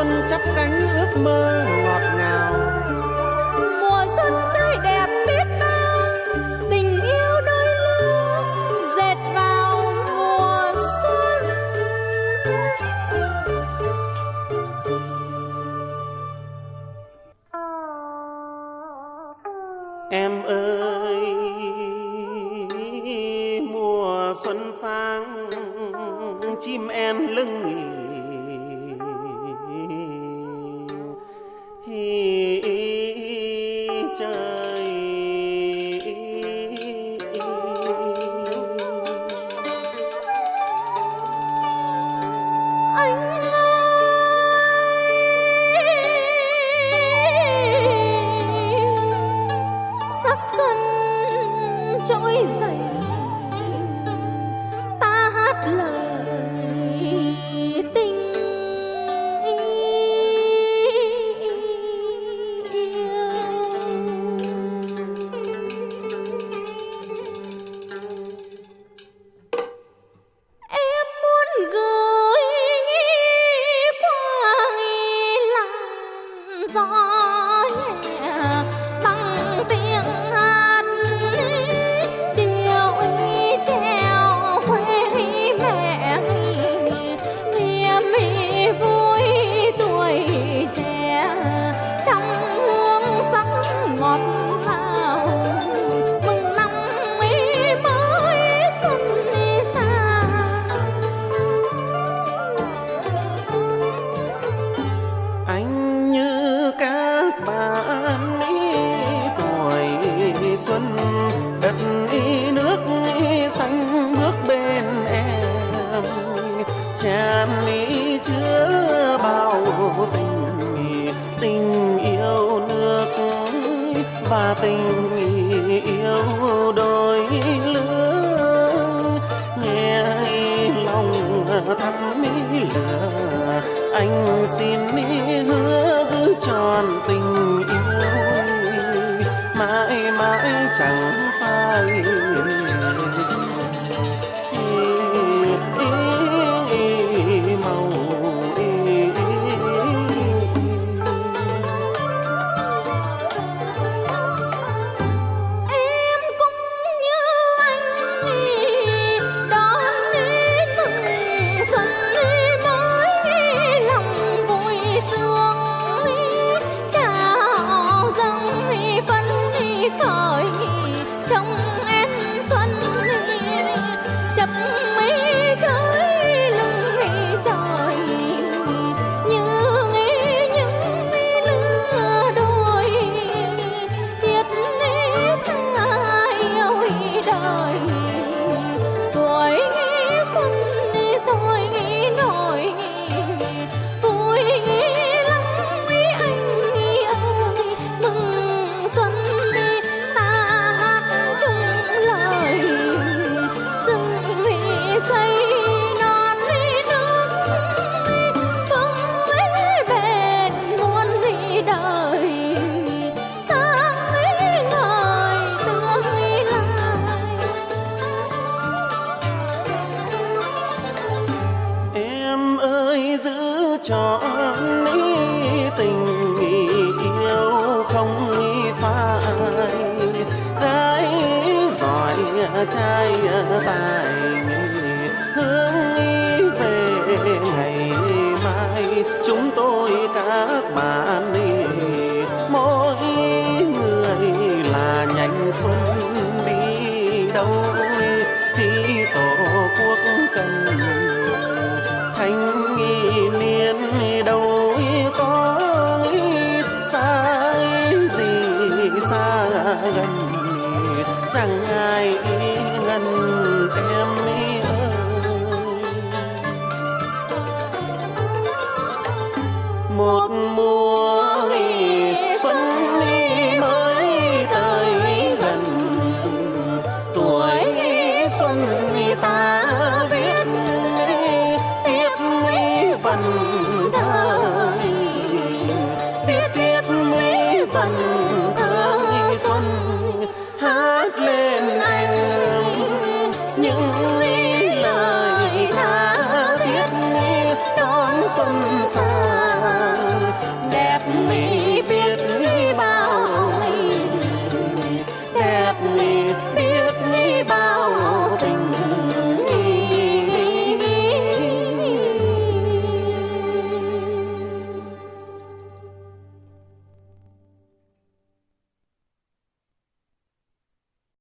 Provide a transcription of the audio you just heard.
xuân chắp cánh ước mơ ngọt ngào. Mùa xuân tươi đẹp biết bao tình yêu đôi lứa dệt vào mùa xuân. Em ơi mùa xuân sang chim en lưng trời tràn ly chứa bao tình tình yêu nước và tình yêu đôi lứa. Nghe lòng thắt mi lửa anh xin hứa giữ tròn tình yêu. Mãi mãi chẳng phai cho ní tình yêu không phai. Gái giỏi trai tài hướng ý về ngày mai. Chúng tôi các bạn ý mỗi người là nhành xuân đi đâu? Gần gần chẳng ai ngần em ơi? Một mùa